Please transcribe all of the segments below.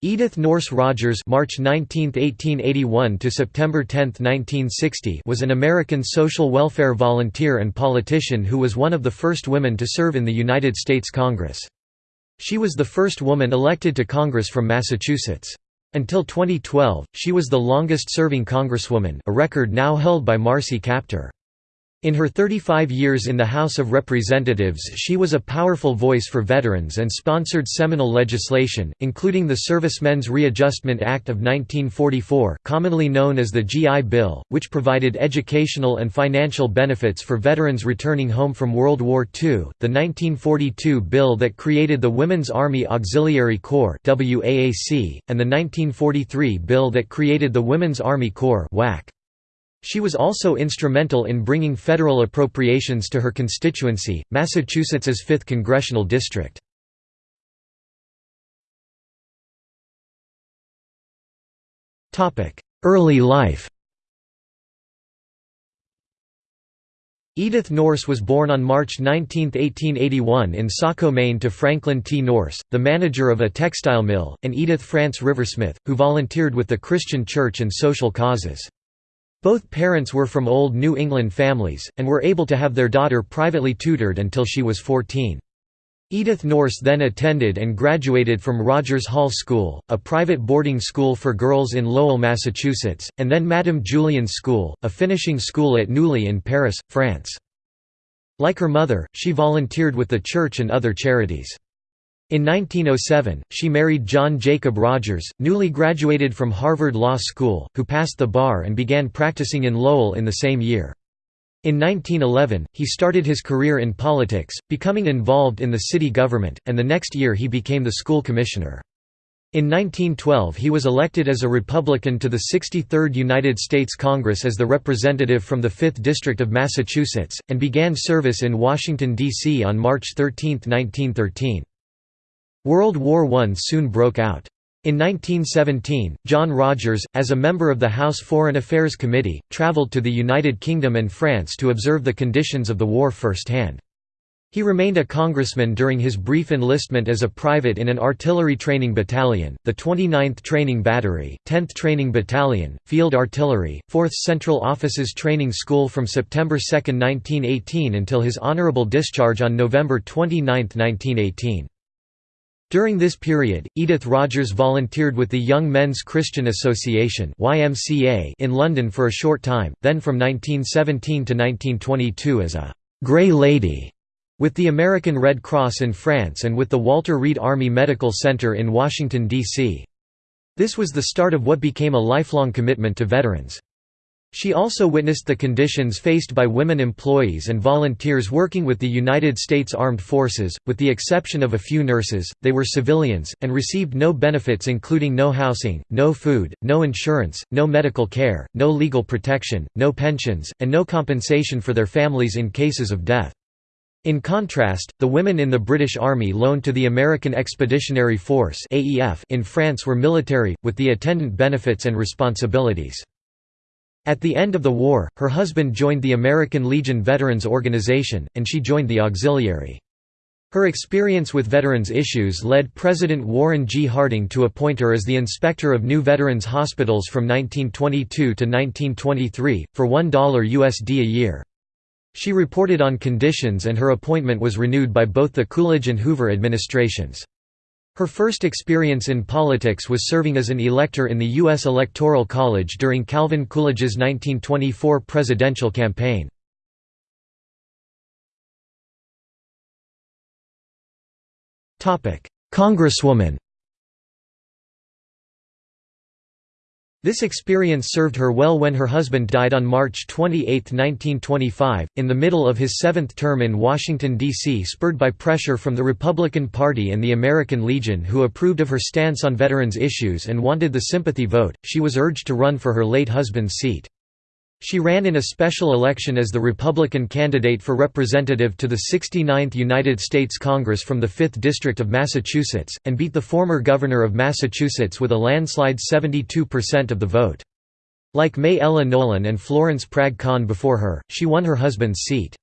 Edith Nourse Rogers (March 19, 1881 to September 10, 1960) was an American social welfare volunteer and politician who was one of the first women to serve in the United States Congress. She was the first woman elected to Congress from Massachusetts. Until 2012, she was the longest-serving congresswoman, a record now held by Marcy Kaptur. In her 35 years in the House of Representatives she was a powerful voice for veterans and sponsored seminal legislation, including the Servicemen's Readjustment Act of 1944 commonly known as the GI Bill, which provided educational and financial benefits for veterans returning home from World War II, the 1942 bill that created the Women's Army Auxiliary Corps and the 1943 bill that created the Women's Army Corps WAC. She was also instrumental in bringing federal appropriations to her constituency, Massachusetts's 5th congressional district. Early life Edith Nourse was born on March 19, 1881 in Saco, Maine to Franklin T. Nourse, the manager of a textile mill, and Edith France Riversmith, who volunteered with the Christian Church and social causes. Both parents were from old New England families, and were able to have their daughter privately tutored until she was 14. Edith Nourse then attended and graduated from Rogers Hall School, a private boarding school for girls in Lowell, Massachusetts, and then Madame Julien's School, a finishing school at Neuilly in Paris, France. Like her mother, she volunteered with the church and other charities. In 1907, she married John Jacob Rogers, newly graduated from Harvard Law School, who passed the bar and began practicing in Lowell in the same year. In 1911, he started his career in politics, becoming involved in the city government, and the next year he became the school commissioner. In 1912 he was elected as a Republican to the 63rd United States Congress as the representative from the 5th District of Massachusetts, and began service in Washington, D.C. on March 13, 1913. World War I soon broke out. In 1917, John Rogers, as a member of the House Foreign Affairs Committee, traveled to the United Kingdom and France to observe the conditions of the war firsthand. He remained a congressman during his brief enlistment as a private in an artillery training battalion, the 29th Training Battery, 10th Training Battalion, Field Artillery, 4th Central Officers Training School from September 2, 1918 until his honorable discharge on November 29, 1918. During this period, Edith Rogers volunteered with the Young Men's Christian Association in London for a short time, then from 1917 to 1922 as a «Grey Lady» with the American Red Cross in France and with the Walter Reed Army Medical Center in Washington, D.C. This was the start of what became a lifelong commitment to veterans. She also witnessed the conditions faced by women employees and volunteers working with the United States Armed Forces, with the exception of a few nurses, they were civilians, and received no benefits including no housing, no food, no insurance, no medical care, no legal protection, no pensions, and no compensation for their families in cases of death. In contrast, the women in the British Army loaned to the American Expeditionary Force in France were military, with the attendant benefits and responsibilities. At the end of the war, her husband joined the American Legion Veterans Organization, and she joined the Auxiliary. Her experience with veterans issues led President Warren G. Harding to appoint her as the inspector of new veterans hospitals from 1922 to 1923, for $1 USD a year. She reported on conditions and her appointment was renewed by both the Coolidge and Hoover administrations. Her first experience in politics was serving as an elector in the U.S. Electoral College during Calvin Coolidge's 1924 presidential campaign. Congresswoman This experience served her well when her husband died on March 28, 1925, in the middle of his seventh term in Washington, D.C. spurred by pressure from the Republican Party and the American Legion who approved of her stance on veterans issues and wanted the sympathy vote, she was urged to run for her late husband's seat. She ran in a special election as the Republican candidate for representative to the 69th United States Congress from the 5th District of Massachusetts, and beat the former governor of Massachusetts with a landslide 72% of the vote. Like Mae Ella Nolan and Florence Prag Kahn before her, she won her husband's seat.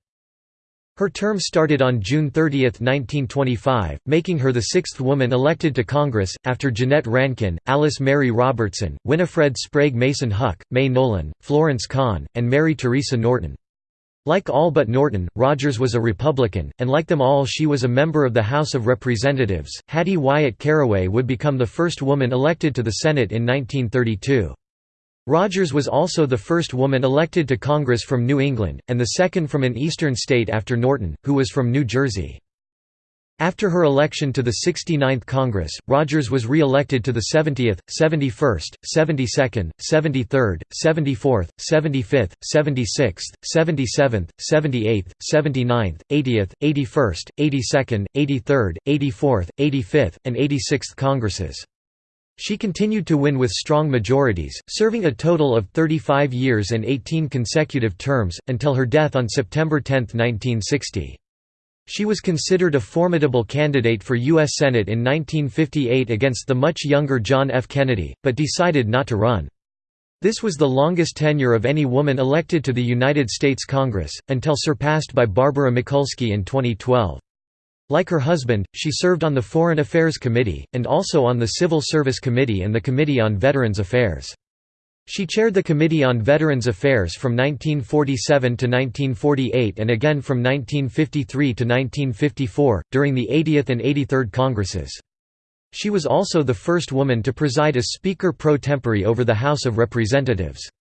Her term started on June 30, 1925, making her the sixth woman elected to Congress, after Jeannette Rankin, Alice Mary Robertson, Winifred Sprague Mason Huck, Mae Nolan, Florence Kahn, and Mary Teresa Norton. Like all but Norton, Rogers was a Republican, and like them all she was a member of the House of Representatives. Hattie Wyatt Caraway would become the first woman elected to the Senate in 1932. Rogers was also the first woman elected to Congress from New England, and the second from an eastern state after Norton, who was from New Jersey. After her election to the 69th Congress, Rogers was re-elected to the 70th, 71st, 72nd, 73rd, 74th, 75th, 76th, 77th, 78th, 79th, 80th, 81st, 82nd, 83rd, 84th, 85th, and 86th Congresses. She continued to win with strong majorities, serving a total of 35 years and 18 consecutive terms, until her death on September 10, 1960. She was considered a formidable candidate for U.S. Senate in 1958 against the much younger John F. Kennedy, but decided not to run. This was the longest tenure of any woman elected to the United States Congress, until surpassed by Barbara Mikulski in 2012. Like her husband, she served on the Foreign Affairs Committee, and also on the Civil Service Committee and the Committee on Veterans Affairs. She chaired the Committee on Veterans Affairs from 1947 to 1948 and again from 1953 to 1954, during the 80th and 83rd Congresses. She was also the first woman to preside as Speaker pro tempore over the House of Representatives.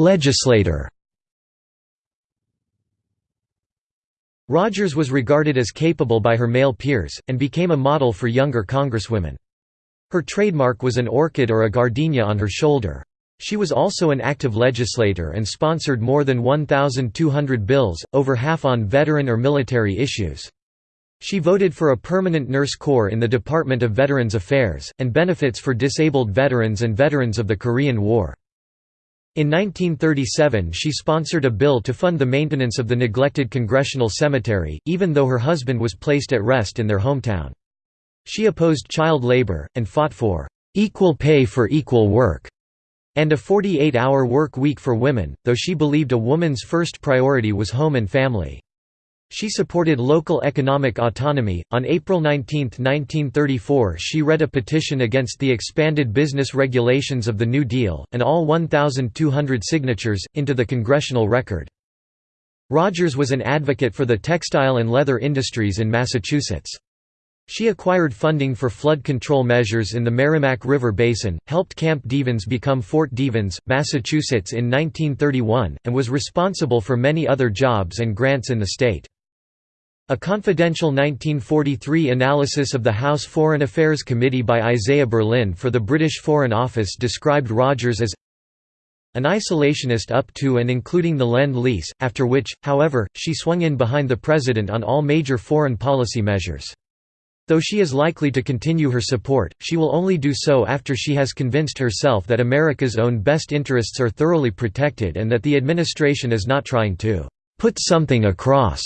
Legislator Rogers was regarded as capable by her male peers, and became a model for younger congresswomen. Her trademark was an orchid or a gardenia on her shoulder. She was also an active legislator and sponsored more than 1,200 bills, over half on veteran or military issues. She voted for a permanent nurse corps in the Department of Veterans Affairs, and benefits for disabled veterans and veterans of the Korean War. In 1937 she sponsored a bill to fund the maintenance of the neglected Congressional Cemetery, even though her husband was placed at rest in their hometown. She opposed child labor, and fought for "...equal pay for equal work", and a 48-hour work week for women, though she believed a woman's first priority was home and family. She supported local economic autonomy. On April 19, 1934, she read a petition against the expanded business regulations of the New Deal, and all 1,200 signatures, into the congressional record. Rogers was an advocate for the textile and leather industries in Massachusetts. She acquired funding for flood control measures in the Merrimack River Basin, helped Camp Devens become Fort Devens, Massachusetts in 1931, and was responsible for many other jobs and grants in the state. A confidential 1943 analysis of the House Foreign Affairs Committee by Isaiah Berlin for the British Foreign Office described Rogers as an isolationist up to and including the Lend-Lease, after which, however, she swung in behind the President on all major foreign policy measures. Though she is likely to continue her support, she will only do so after she has convinced herself that America's own best interests are thoroughly protected and that the administration is not trying to «put something across»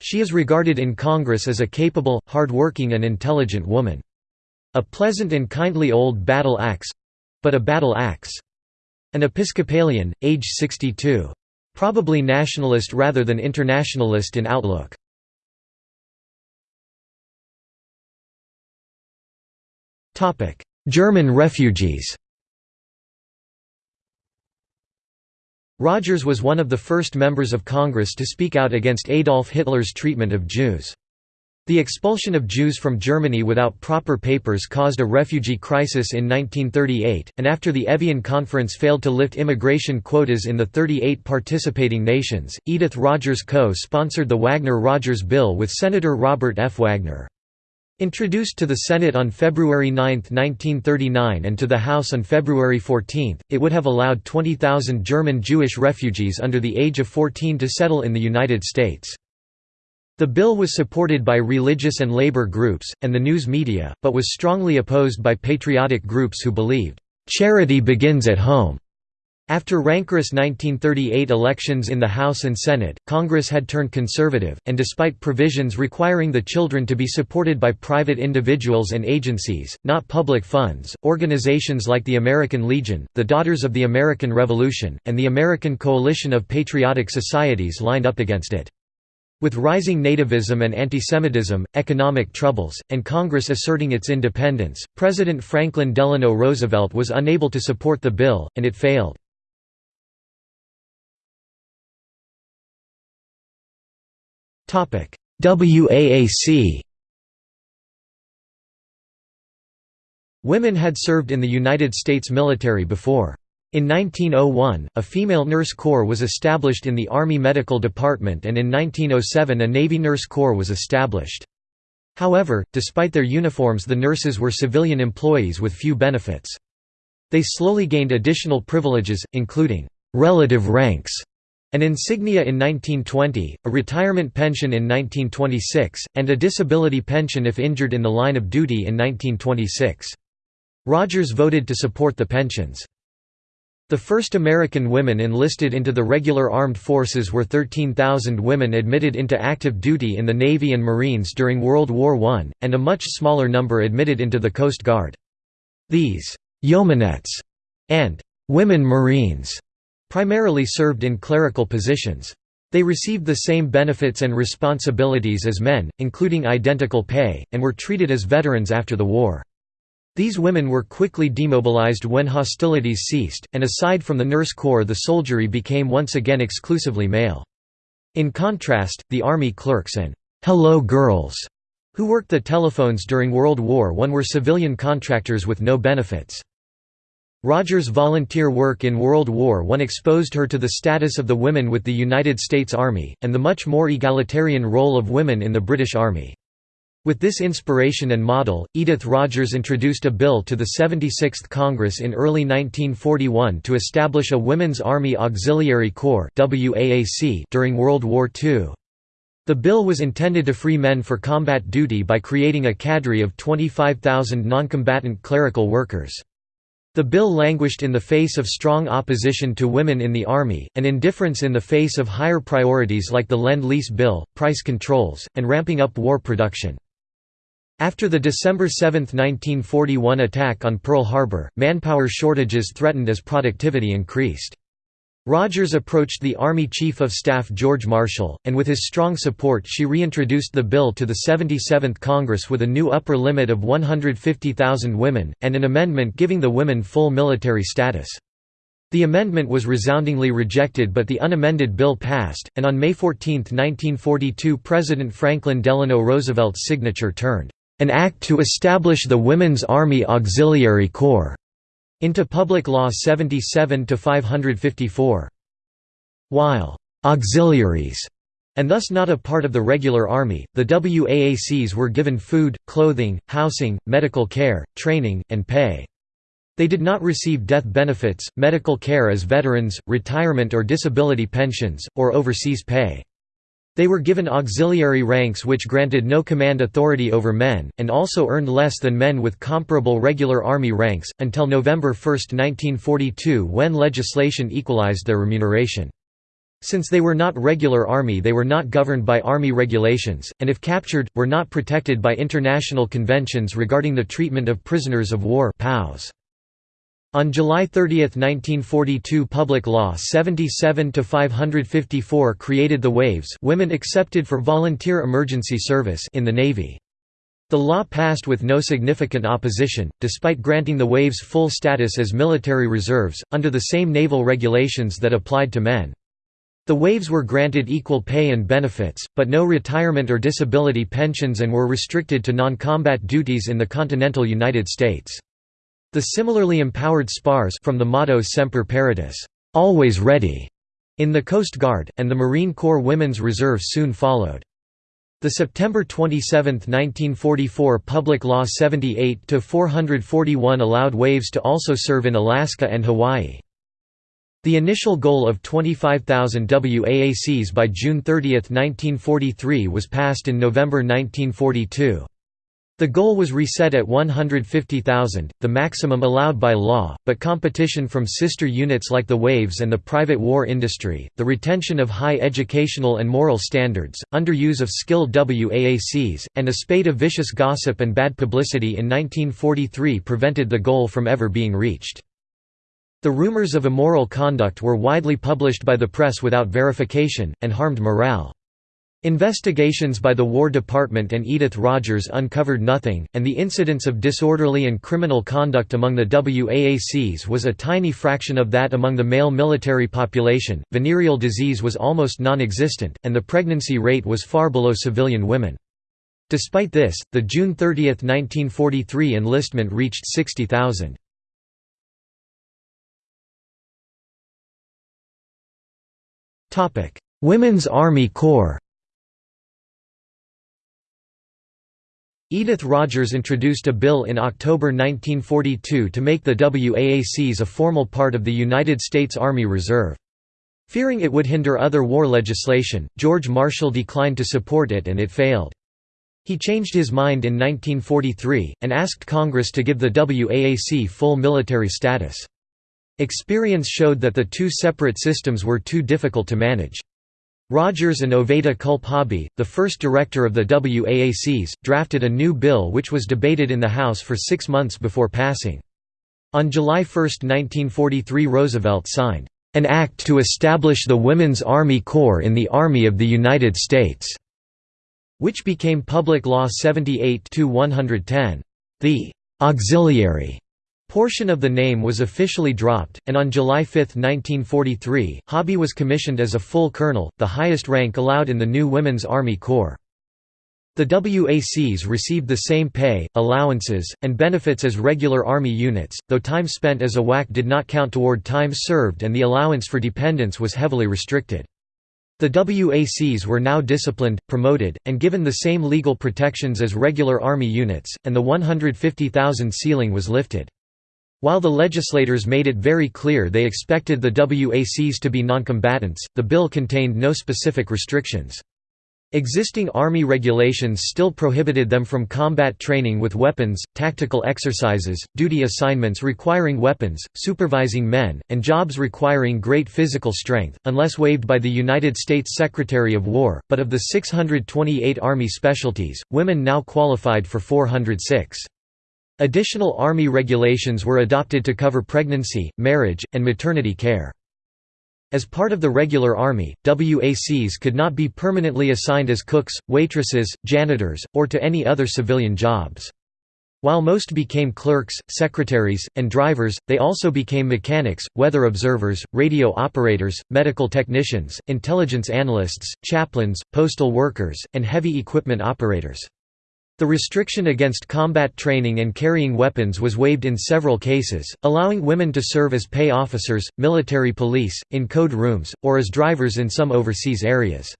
She is regarded in Congress as a capable, hard-working and intelligent woman. A pleasant and kindly old battle axe—but a battle axe. An Episcopalian, age 62. Probably nationalist rather than internationalist in outlook. German refugees Rogers was one of the first members of Congress to speak out against Adolf Hitler's treatment of Jews. The expulsion of Jews from Germany without proper papers caused a refugee crisis in 1938, and after the Evian Conference failed to lift immigration quotas in the 38 participating nations, Edith Rogers co-sponsored the Wagner-Rogers Bill with Senator Robert F. Wagner. Introduced to the Senate on February 9, 1939 and to the House on February 14, it would have allowed 20,000 German Jewish refugees under the age of 14 to settle in the United States. The bill was supported by religious and labor groups, and the news media, but was strongly opposed by patriotic groups who believed, "...charity begins at home." After rancorous 1938 elections in the House and Senate, Congress had turned conservative, and despite provisions requiring the children to be supported by private individuals and agencies, not public funds, organizations like the American Legion, the Daughters of the American Revolution, and the American Coalition of Patriotic Societies lined up against it. With rising nativism and antisemitism, economic troubles, and Congress asserting its independence, President Franklin Delano Roosevelt was unable to support the bill, and it failed. WAAC Women had served in the United States military before. In 1901, a female nurse corps was established in the Army Medical Department and in 1907 a Navy nurse corps was established. However, despite their uniforms the nurses were civilian employees with few benefits. They slowly gained additional privileges, including «relative ranks» An insignia in 1920, a retirement pension in 1926, and a disability pension if injured in the line of duty in 1926. Rogers voted to support the pensions. The first American women enlisted into the regular armed forces were 13,000 women admitted into active duty in the Navy and Marines during World War I, and a much smaller number admitted into the Coast Guard. These «yeomanettes» and «women Marines» primarily served in clerical positions. They received the same benefits and responsibilities as men, including identical pay, and were treated as veterans after the war. These women were quickly demobilized when hostilities ceased, and aside from the nurse corps the soldiery became once again exclusively male. In contrast, the army clerks and «hello girls» who worked the telephones during World War I were civilian contractors with no benefits. Rogers' volunteer work in World War I exposed her to the status of the women with the United States Army, and the much more egalitarian role of women in the British Army. With this inspiration and model, Edith Rogers introduced a bill to the 76th Congress in early 1941 to establish a Women's Army Auxiliary Corps during World War II. The bill was intended to free men for combat duty by creating a cadre of 25,000 noncombatant clerical workers. The bill languished in the face of strong opposition to women in the Army, and indifference in the face of higher priorities like the Lend-Lease Bill, price controls, and ramping up war production. After the December 7, 1941 attack on Pearl Harbor, manpower shortages threatened as productivity increased. Rogers approached the Army Chief of Staff George Marshall, and with his strong support she reintroduced the bill to the 77th Congress with a new upper limit of 150,000 women, and an amendment giving the women full military status. The amendment was resoundingly rejected but the unamended bill passed, and on May 14, 1942 President Franklin Delano Roosevelt's signature turned, "...an act to establish the Women's Army Auxiliary Corps." Into Public Law 77-554. While «auxiliaries» and thus not a part of the regular army, the WAACs were given food, clothing, housing, medical care, training, and pay. They did not receive death benefits, medical care as veterans, retirement or disability pensions, or overseas pay. They were given auxiliary ranks which granted no command authority over men, and also earned less than men with comparable regular Army ranks, until November 1, 1942 when legislation equalized their remuneration. Since they were not regular Army they were not governed by Army regulations, and if captured, were not protected by international conventions regarding the treatment of prisoners of war POWs. On July 30, 1942 Public Law 77-554 created the WAVES women accepted for volunteer emergency service in the Navy. The law passed with no significant opposition, despite granting the WAVES full status as military reserves, under the same naval regulations that applied to men. The WAVES were granted equal pay and benefits, but no retirement or disability pensions and were restricted to non-combat duties in the continental United States. The similarly empowered SPARS from the motto Semper Paratus always ready", in the Coast Guard, and the Marine Corps Women's Reserve soon followed. The September 27, 1944 Public Law 78-441 allowed WAVES to also serve in Alaska and Hawaii. The initial goal of 25,000 WAACs by June 30, 1943 was passed in November 1942. The goal was reset at 150,000, the maximum allowed by law, but competition from sister units like the Waves and the private war industry, the retention of high educational and moral standards, underuse of skilled WAACs, and a spate of vicious gossip and bad publicity in 1943 prevented the goal from ever being reached. The rumors of immoral conduct were widely published by the press without verification, and harmed morale. Investigations by the War Department and Edith Rogers uncovered nothing, and the incidence of disorderly and criminal conduct among the WAACs was a tiny fraction of that among the male military population. Venereal disease was almost non existent, and the pregnancy rate was far below civilian women. Despite this, the June 30, 1943 enlistment reached 60,000. Women's Army Corps Edith Rogers introduced a bill in October 1942 to make the WAACs a formal part of the United States Army Reserve. Fearing it would hinder other war legislation, George Marshall declined to support it and it failed. He changed his mind in 1943, and asked Congress to give the WAAC full military status. Experience showed that the two separate systems were too difficult to manage. Rogers and Oveta Hobby, the first director of the WAACs, drafted a new bill which was debated in the House for six months before passing. On July 1, 1943 Roosevelt signed, "...an act to establish the Women's Army Corps in the Army of the United States", which became Public Law 78-110. The "...auxiliary", Portion of the name was officially dropped, and on July 5, 1943, Hobby was commissioned as a full colonel, the highest rank allowed in the new Women's Army Corps. The WACs received the same pay, allowances, and benefits as regular Army units, though time spent as a WAC did not count toward time served and the allowance for dependents was heavily restricted. The WACs were now disciplined, promoted, and given the same legal protections as regular Army units, and the 150,000 ceiling was lifted. While the legislators made it very clear they expected the WACs to be noncombatants, the bill contained no specific restrictions. Existing Army regulations still prohibited them from combat training with weapons, tactical exercises, duty assignments requiring weapons, supervising men, and jobs requiring great physical strength, unless waived by the United States Secretary of War, but of the 628 Army specialties, women now qualified for 406. Additional Army regulations were adopted to cover pregnancy, marriage, and maternity care. As part of the regular Army, WACs could not be permanently assigned as cooks, waitresses, janitors, or to any other civilian jobs. While most became clerks, secretaries, and drivers, they also became mechanics, weather observers, radio operators, medical technicians, intelligence analysts, chaplains, postal workers, and heavy equipment operators. The restriction against combat training and carrying weapons was waived in several cases, allowing women to serve as pay officers, military police, in code rooms, or as drivers in some overseas areas.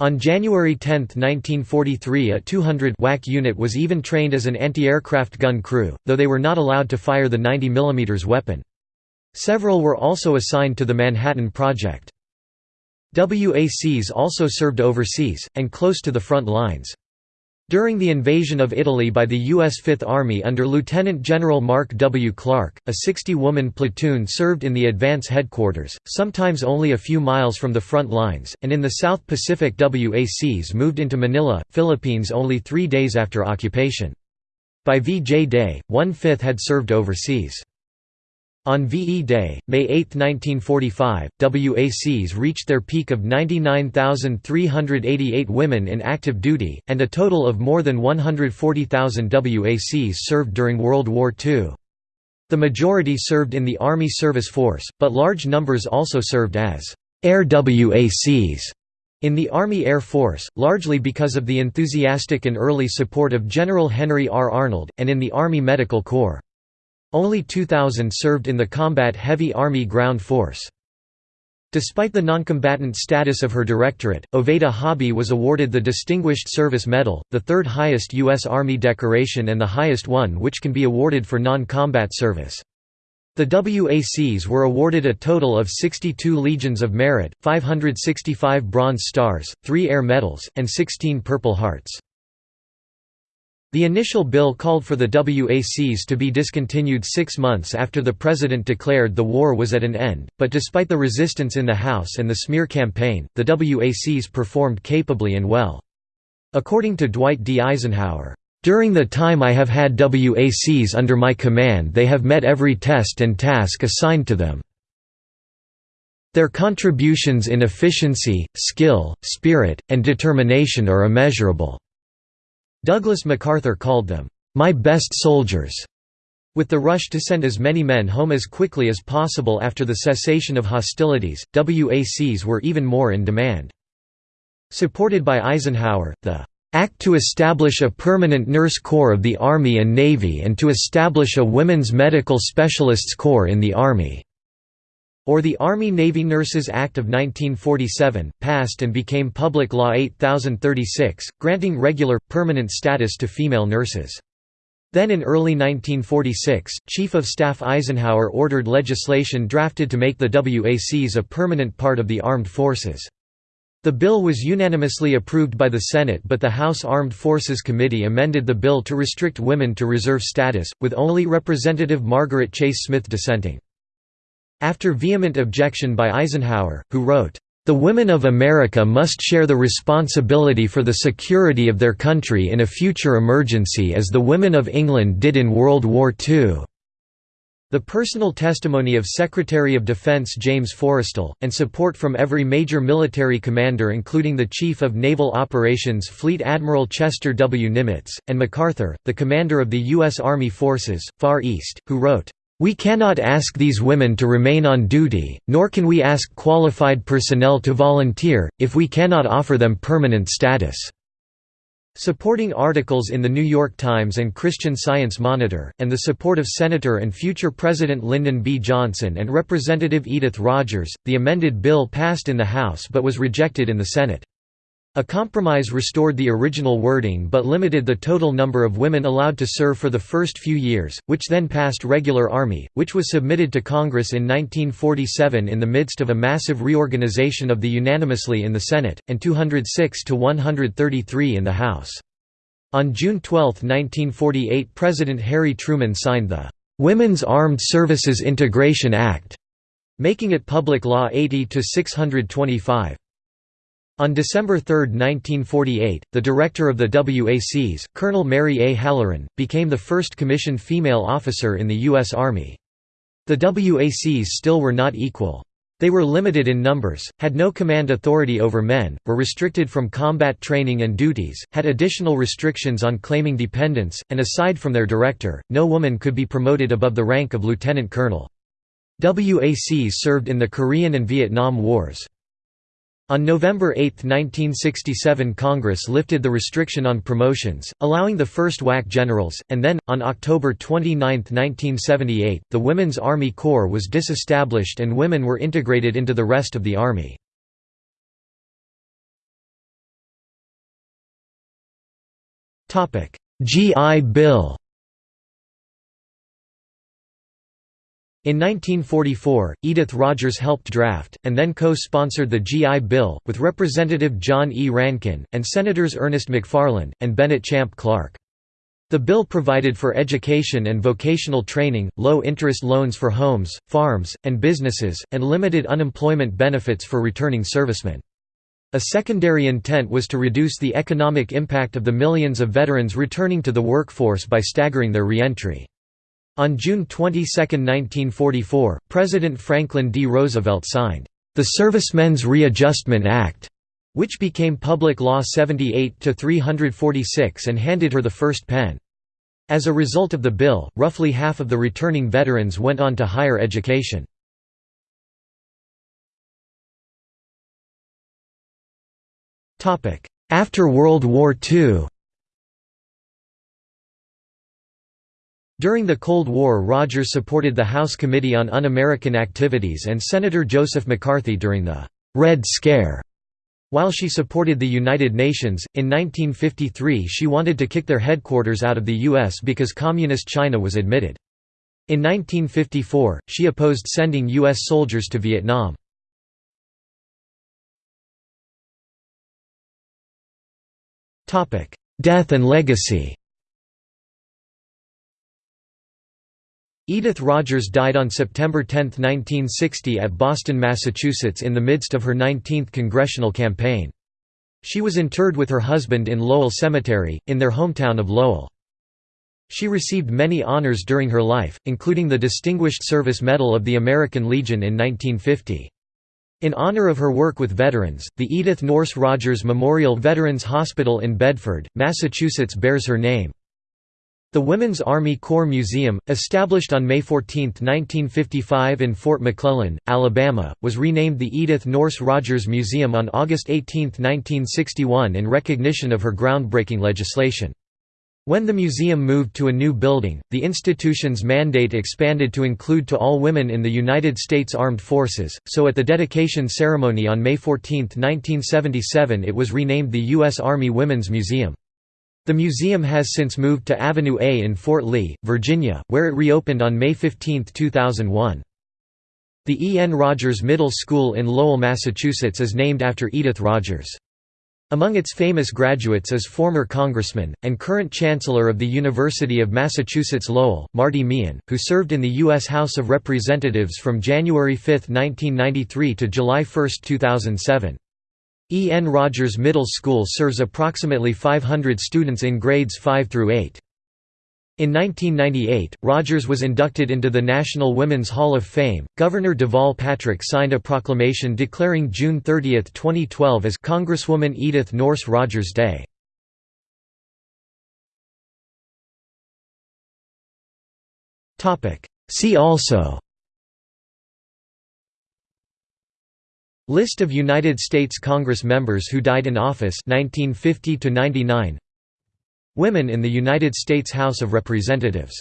On January 10, 1943 a 200 WAC unit was even trained as an anti-aircraft gun crew, though they were not allowed to fire the 90 mm weapon. Several were also assigned to the Manhattan Project. WACs also served overseas, and close to the front lines. During the invasion of Italy by the U.S. Fifth Army under Lieutenant General Mark W. Clark, a 60-woman platoon served in the advance headquarters, sometimes only a few miles from the front lines, and in the South Pacific WACs moved into Manila, Philippines only three days after occupation. By VJ Day, one-fifth had served overseas. On VE Day, May 8, 1945, WACs reached their peak of 99,388 women in active duty, and a total of more than 140,000 WACs served during World War II. The majority served in the Army Service Force, but large numbers also served as Air WACs in the Army Air Force, largely because of the enthusiastic and early support of General Henry R. Arnold, and in the Army Medical Corps. Only 2,000 served in the combat heavy Army ground force. Despite the noncombatant status of her directorate, Oveta Hobby was awarded the Distinguished Service Medal, the third highest U.S. Army decoration and the highest one which can be awarded for non-combat service. The WACs were awarded a total of 62 Legions of Merit, 565 Bronze Stars, 3 Air Medals, and 16 Purple Hearts. The initial bill called for the WACs to be discontinued six months after the president declared the war was at an end, but despite the resistance in the House and the smear campaign, the WACs performed capably and well. According to Dwight D. Eisenhower, "...during the time I have had WACs under my command they have met every test and task assigned to them. Their contributions in efficiency, skill, spirit, and determination are immeasurable." Douglas MacArthur called them, "...my best soldiers." With the rush to send as many men home as quickly as possible after the cessation of hostilities, WACs were even more in demand. Supported by Eisenhower, the "...act to establish a permanent nurse corps of the Army and Navy and to establish a women's medical specialists corps in the Army." Or the Army-Navy Nurses Act of 1947, passed and became Public Law 8036, granting regular, permanent status to female nurses. Then in early 1946, Chief of Staff Eisenhower ordered legislation drafted to make the WACs a permanent part of the armed forces. The bill was unanimously approved by the Senate but the House Armed Forces Committee amended the bill to restrict women to reserve status, with only Representative Margaret Chase Smith dissenting. After vehement objection by Eisenhower, who wrote, "...the women of America must share the responsibility for the security of their country in a future emergency as the women of England did in World War II." The personal testimony of Secretary of Defense James Forrestal, and support from every major military commander including the Chief of Naval Operations Fleet Admiral Chester W. Nimitz, and MacArthur, the commander of the U.S. Army Forces, Far East, who wrote, we cannot ask these women to remain on duty, nor can we ask qualified personnel to volunteer, if we cannot offer them permanent status." Supporting articles in The New York Times and Christian Science Monitor, and the support of Senator and future President Lyndon B. Johnson and Representative Edith Rogers, the amended bill passed in the House but was rejected in the Senate. A compromise restored the original wording but limited the total number of women allowed to serve for the first few years, which then passed regular Army, which was submitted to Congress in 1947 in the midst of a massive reorganization of the unanimously in the Senate, and 206 to 133 in the House. On June 12, 1948 President Harry Truman signed the "'Women's Armed Services Integration Act' making it Public Law 80-625. On December 3, 1948, the director of the WACs, Colonel Mary A. Hallaren, became the first commissioned female officer in the U.S. Army. The WACs still were not equal. They were limited in numbers, had no command authority over men, were restricted from combat training and duties, had additional restrictions on claiming dependents, and aside from their director, no woman could be promoted above the rank of lieutenant colonel. WACs served in the Korean and Vietnam Wars. On November 8, 1967 Congress lifted the restriction on promotions, allowing the first WAC generals, and then, on October 29, 1978, the Women's Army Corps was disestablished and women were integrated into the rest of the Army. GI Bill In 1944, Edith Rogers helped draft, and then co-sponsored the GI Bill, with Representative John E. Rankin, and Senators Ernest McFarland, and Bennett Champ Clark. The bill provided for education and vocational training, low-interest loans for homes, farms, and businesses, and limited unemployment benefits for returning servicemen. A secondary intent was to reduce the economic impact of the millions of veterans returning to the workforce by staggering their reentry. On June 22, 1944, President Franklin D. Roosevelt signed, "...the Servicemen's Readjustment Act", which became Public Law 78-346 and handed her the first pen. As a result of the bill, roughly half of the returning veterans went on to higher education. After World War II During the Cold War Rogers supported the House Committee on Un-American Activities and Senator Joseph McCarthy during the «Red Scare». While she supported the United Nations, in 1953 she wanted to kick their headquarters out of the U.S. because Communist China was admitted. In 1954, she opposed sending U.S. soldiers to Vietnam. Death and legacy Edith Rogers died on September 10, 1960 at Boston, Massachusetts in the midst of her 19th congressional campaign. She was interred with her husband in Lowell Cemetery, in their hometown of Lowell. She received many honors during her life, including the Distinguished Service Medal of the American Legion in 1950. In honor of her work with veterans, the Edith Nourse Rogers Memorial Veterans Hospital in Bedford, Massachusetts bears her name. The Women's Army Corps Museum, established on May 14, 1955 in Fort McClellan, Alabama, was renamed the Edith Nourse Rogers Museum on August 18, 1961 in recognition of her groundbreaking legislation. When the museum moved to a new building, the institution's mandate expanded to include to all women in the United States Armed Forces, so at the dedication ceremony on May 14, 1977 it was renamed the U.S. Army Women's Museum. The museum has since moved to Avenue A in Fort Lee, Virginia, where it reopened on May 15, 2001. The E. N. Rogers Middle School in Lowell, Massachusetts is named after Edith Rogers. Among its famous graduates is former Congressman, and current Chancellor of the University of Massachusetts Lowell, Marty Meehan, who served in the U.S. House of Representatives from January 5, 1993 to July 1, 2007. E. N. Rogers Middle School serves approximately 500 students in grades 5 through 8. In 1998, Rogers was inducted into the National Women's Hall of Fame. Governor Deval Patrick signed a proclamation declaring June 30, 2012 as Congresswoman Edith Nourse Rogers Day. See also List of United States Congress members who died in office 1950 -99 Women in the United States House of Representatives